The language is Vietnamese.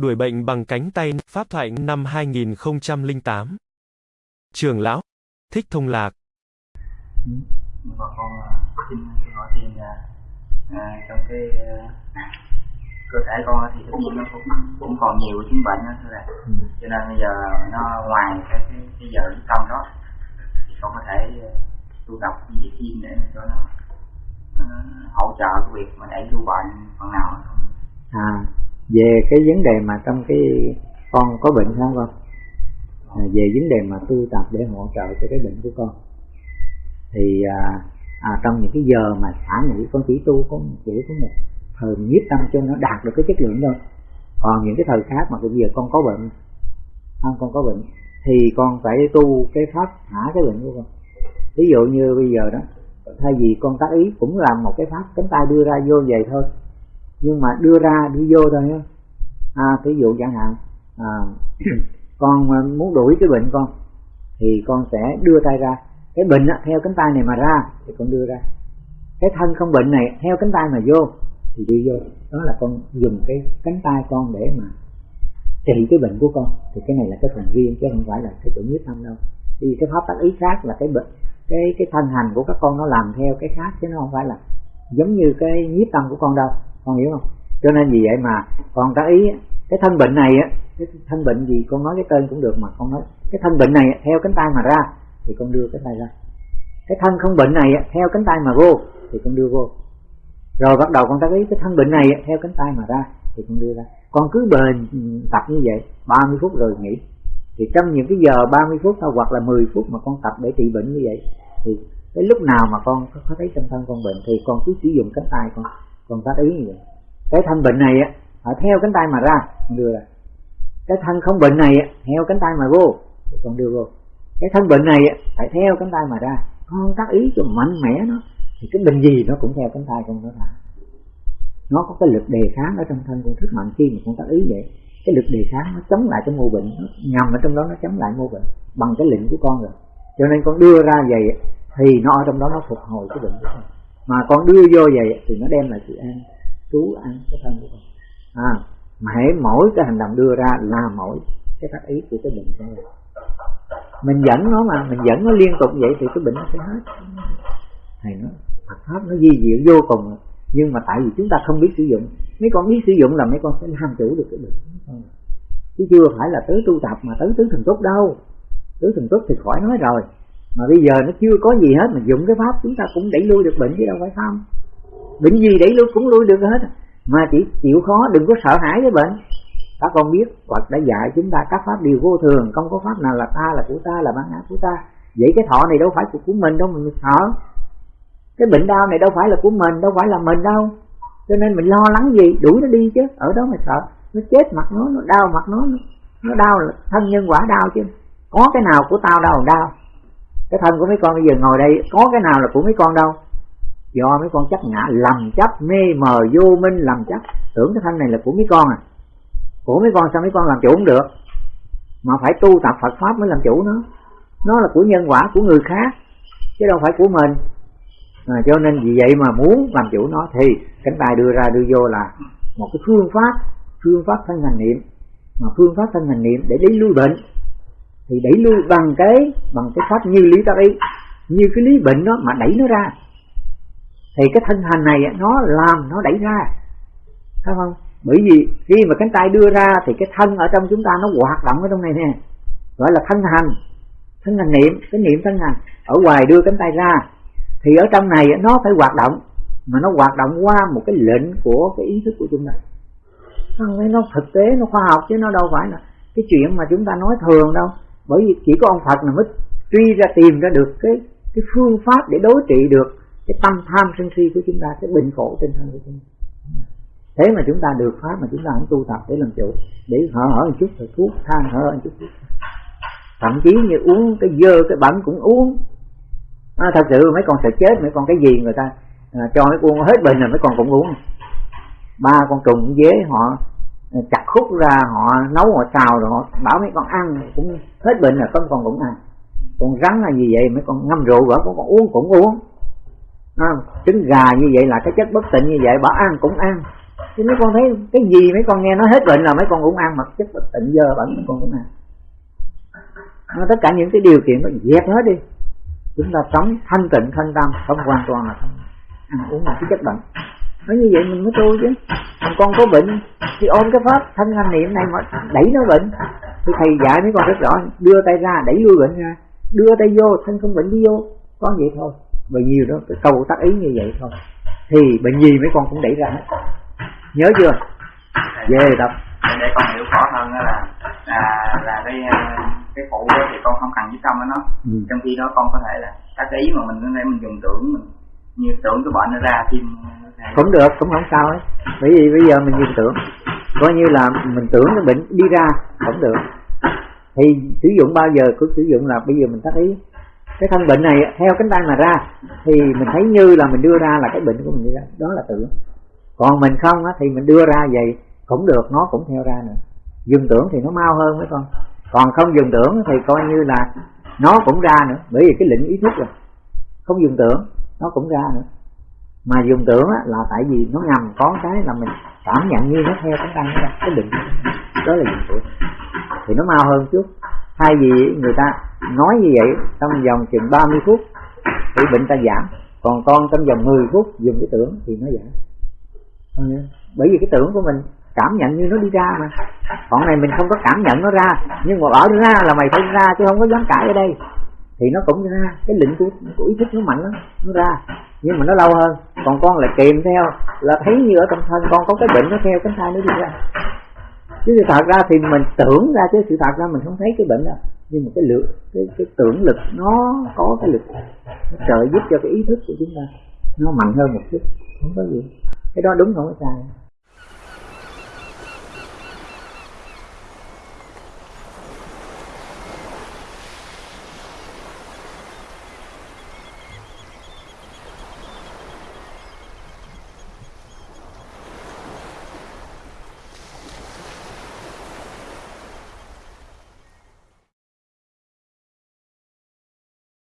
Đuổi bệnh bằng cánh tay, Pháp thoại năm 2008. Trường lão, Thích Thông Lạc. bà con xin xin hỏi thêm là à, trong cái à, cơ thể con thì tất nó cũng cũng còn nhiều chứng bệnh đó thưa là cho nên bây giờ nó ngoài cái cái, cái giờ lý tâm đó thì con có thể tu tập cái thêm để cho nó, nó hỗ trợ cái việc mà đẩy lưu bệnh phần nào không à về cái vấn đề mà trong cái con có bệnh không con? À, về vấn đề mà tu tập để hỗ trợ cho cái bệnh của con. Thì à, à, trong những cái giờ mà xả nghỉ con chỉ tu có chỉ có một thời nhiếp tâm cho nó đạt được cái chất lượng thôi. Còn những cái thời khác mà bây giờ con có bệnh không con có bệnh thì con phải tu cái pháp thả cái bệnh của con. Ví dụ như bây giờ đó thay vì con tác ý cũng làm một cái pháp cánh tay đưa ra vô vậy thôi nhưng mà đưa ra đi vô thôi nhé. À ví dụ chẳng hạn à, con muốn đuổi cái bệnh con thì con sẽ đưa tay ra. Cái bệnh á, theo cánh tay này mà ra thì con đưa ra. Cái thân không bệnh này theo cánh tay mà vô thì đi vô. Đó là con dùng cái cánh tay con để mà trị cái bệnh của con. Thì cái này là cái phần riêng chứ không phải là cái chỗ nhất tâm đâu. Vì cái pháp tác ý khác là cái bệnh cái cái thân hành của các con nó làm theo cái khác chứ nó không phải là giống như cái nhiếp tâm của con đâu con hiểu không? Cho nên vì vậy mà con ta ý cái thân bệnh này á, cái thân bệnh gì con nói cái tên cũng được mà con nói, cái thân bệnh này theo cánh tay mà ra thì con đưa cánh tay ra. Cái thân không bệnh này theo cánh tay mà vô thì con đưa vô. Rồi bắt đầu con tác ý, cái thân bệnh này theo cánh tay mà ra thì con đưa ra. Con cứ bền ừ, tập như vậy 30 phút rồi nghỉ. Thì trong những cái giờ 30 phút thôi, hoặc là 10 phút mà con tập để trị bệnh như vậy, thì cái lúc nào mà con có thấy trong thân con bệnh thì con cứ sử dụng cánh tay con còn tác ý như vậy cái thân bệnh này á theo cánh tay mà ra con đưa ra cái thân không bệnh này theo cánh tay mà vô, thì con đưa vô. Cái thân bệnh này phải theo cánh tay mà ra. Con tác ý cho mạnh mẽ nó, thì cái bệnh gì nó cũng theo cánh tay con nó ra. Nó có cái lực đề kháng ở trong thân con rất mạnh khi mà con tác ý vậy. Cái lực đề kháng nó chống lại cái mô bệnh, nó nhằm ở trong đó nó chống lại mô bệnh, bằng cái lệnh của con rồi. Cho nên con đưa ra vậy thì nó ở trong đó nó phục hồi cái bệnh của con mà con đưa vô vậy thì nó đem lại sự an, trú an cái thân của con. À mà hãy mỗi cái hành động đưa ra là mỗi cái tác ý của cái bệnh của mình mình dẫn nó mà, mình dẫn nó liên tục vậy thì cái bệnh nó sẽ hết. Thầy nó Phật pháp nó di diệu vô cùng nhưng mà tại vì chúng ta không biết sử dụng, mấy con biết sử dụng là mấy con sẽ làm chủ được cái bệnh. Chứ chưa phải là tới tu tập mà tới tứ thần túc đâu. Tứ thần túc thì khỏi nói rồi mà bây giờ nó chưa có gì hết, mà dùng cái pháp chúng ta cũng đẩy lui được bệnh chứ đâu phải không? Bệnh gì đẩy lui cũng lui được hết. Mà chỉ chịu khó, đừng có sợ hãi với bệnh. Các con biết, Phật đã dạy chúng ta các pháp đều vô thường. Không có pháp nào là ta là của ta, là bản ngã của ta. Vậy cái thọ này đâu phải của mình đâu mình sợ. Cái bệnh đau này đâu phải là của mình, đâu phải là mình đâu. Cho nên mình lo lắng gì, đuổi nó đi chứ. Ở đó mà sợ. Nó chết mặt nó nó đau mặt nó nó đau là thân nhân quả đau chứ. Có cái nào của tao đâu, đau cái thân của mấy con bây giờ ngồi đây có cái nào là của mấy con đâu? Do mấy con chấp ngã lầm chấp mê mờ vô minh lầm chấp. Tưởng cái thân này là của mấy con à. Của mấy con sao mấy con làm chủ không được? Mà phải tu tập Phật pháp mới làm chủ nó. Nó là của nhân quả của người khác chứ đâu phải của mình. À, cho nên vì vậy mà muốn làm chủ nó thì cánh tay đưa ra đưa vô là một cái phương pháp phương pháp thân hành niệm. Mà phương pháp thân hành niệm để lấy lui bệnh thì đẩy lui bằng cái bằng cái pháp như lý tác ý như cái lý bệnh đó mà đẩy nó ra. Thì cái thân hành này nó làm, nó đẩy ra. Thấy không? Bởi vì khi mà cánh tay đưa ra thì cái thân ở trong chúng ta nó hoạt động ở trong này nè. Gọi là thân hành. Thân hành niệm, cái niệm thân hành. Ở ngoài đưa cánh tay ra, thì ở trong này nó phải hoạt động. Mà nó hoạt động qua một cái lệnh của cái ý thức của chúng ta. Không nó thực tế, nó khoa học chứ nó đâu phải là cái chuyện mà chúng ta nói thường đâu bởi vì chỉ có ông Phật là mới truy ra tìm ra được cái cái phương pháp để đối trị được cái tâm tham sân si của chúng ta cái bệnh khổ trên thân của chúng ta. Thế mà chúng ta được pháp mà chúng ta không tu tập để làm chủ để hở hở một chút rồi thuốc than hở một chút. Thuốc thậm chí như uống cái dơ cái bẩn cũng uống. À, thật sự mấy con sợ chết mấy con cái gì người ta à, cho mấy con hết bệnh rồi mấy con cũng uống. Ba con trùng dế họ chặt khúc ra họ nấu họ xào rồi họ bảo mấy con ăn cũng hết bệnh rồi con còn cũng ăn. Con rắn là gì vậy? Mấy con ngâm rượu vợ con còn uống cũng uống. À, trứng gà như vậy là cái chất bất tịnh như vậy bảo ăn cũng ăn. Chứ mấy con thấy cái gì mấy con nghe nó hết bệnh là mấy con cũng ăn mặc chất bất tịnh dơ bẩn mấy con cũng ăn. Nó tất cả những cái điều kiện nó dẹp hết đi. Chúng ta sống thanh tịnh thanh tâm không hoàn toàn là ăn uống là cái chất bệnh nói như vậy mình mới tu chứ. Còn con có bệnh thì ôm cái pháp thân hành niệm này mà đẩy nó bệnh. Thì thầy dạy mấy con rất rõ đưa tay ra đẩy lui bệnh ra. Đưa tay vô thân không bệnh đi vô. Có vậy thôi. Và nhiều đó cái câu tác ý như vậy thôi. Thì bệnh gì mấy con cũng đẩy ra hết. Nhớ chưa? Về tập để con hiểu rõ hơn là là là cái cái phụ thì con không cần với tâm nó. Ừ. trong khi đó con có thể là tác ý mà mình có thể mình dùng tưởng mình như tưởng cái bệnh nó ra thêm cũng được cũng không sao ấy bởi vì bây giờ mình dừng tưởng. Coi như là mình tưởng cái bệnh đi ra cũng được. Thì sử dụng bao giờ cứ sử dụng là bây giờ mình tác ý cái thân bệnh này theo cánh tay mà ra thì mình thấy như là mình đưa ra là cái bệnh của mình đi ra. Đó là tưởng. Còn mình không á, thì mình đưa ra vậy cũng được nó cũng theo ra nữa. Dừng tưởng thì nó mau hơn mấy con. Còn không dừng tưởng thì coi như là nó cũng ra nữa. Bởi vì cái lĩnh ý thức rồi. Không dừng tưởng nó cũng ra nữa mà dùng tưởng á, là tại vì nó ngầm có cái là mình cảm nhận như nó theo cái tăng ra cái định đó là dùng tưởng thì nó mau hơn chút. Thay vì người ta nói như vậy trong vòng chừng 30 phút thì bệnh ta giảm. Còn con trong vòng 10 phút dùng cái tưởng thì nó giảm. Bởi vì cái tưởng của mình cảm nhận như nó đi ra mà. Còn này mình không có cảm nhận nó ra nhưng mà ở ra là mày phải ra chứ không có dám cãi ở đây. Thì nó cũng ra cái lĩnh của, của ý thức nó mạnh lắm nó ra. Nhưng mà nó lâu hơn còn con lại kèm theo là thấy như ở trong thân con có cái bệnh nó theo cánh tay nó đi ra. Chứ sự thật ra thì mình tưởng ra chứ sự thật ra mình không thấy cái bệnh đâu nhưng mà cái lượng cái, cái tưởng lực nó có cái lực nó trợ giúp cho cái ý thức của chúng ta. Nó mạnh hơn một chút không có gì. Cái đó đúng không có sai